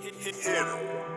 Hit, hit, hit him.